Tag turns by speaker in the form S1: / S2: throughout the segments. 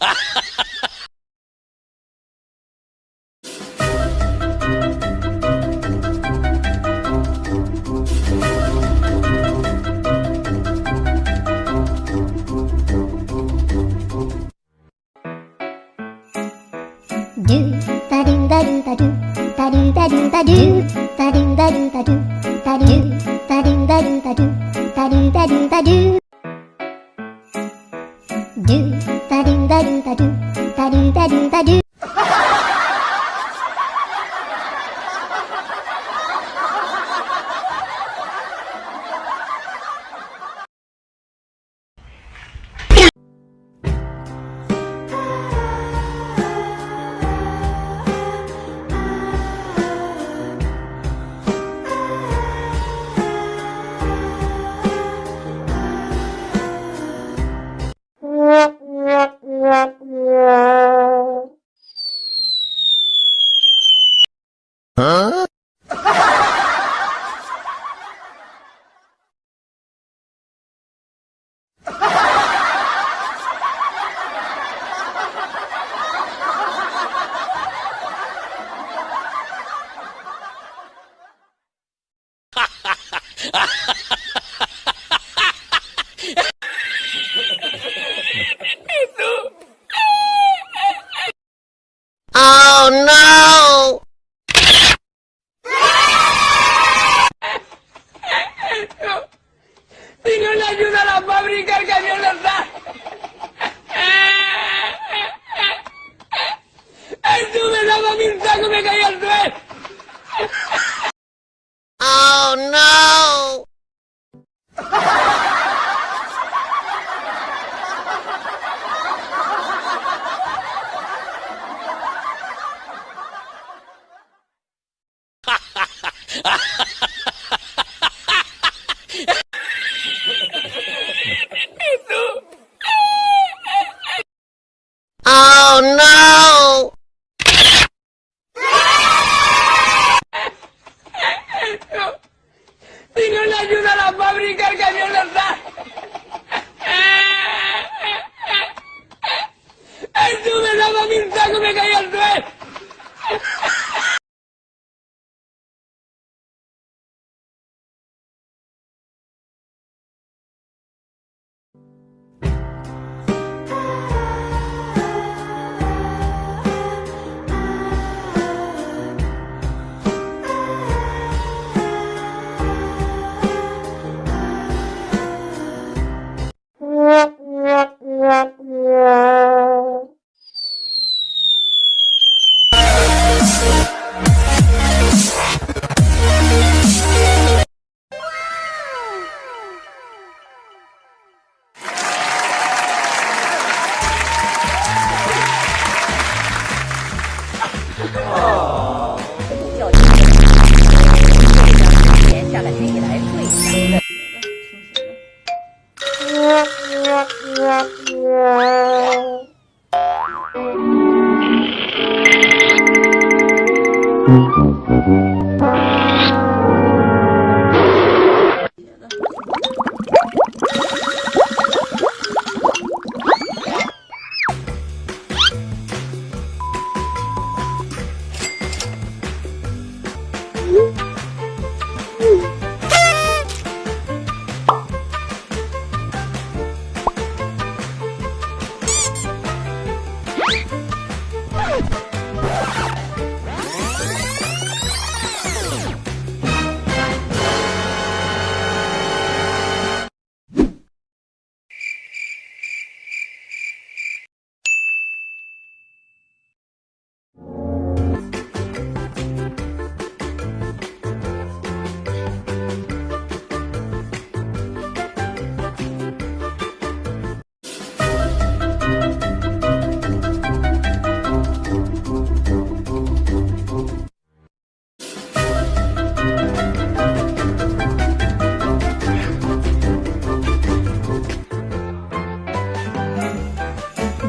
S1: ドゥルダルダルタルダルダルタルダルダルタルダルダルダルタダル tadu tadu tadu tadu tadu
S2: Oh no! Si no le
S1: ayuda a la fábrica, el camión no está.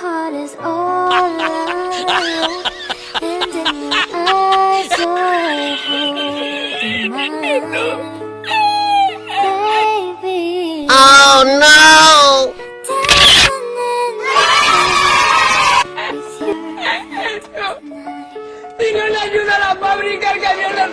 S1: heart is all alone And in your eyes you're Baby Oh no!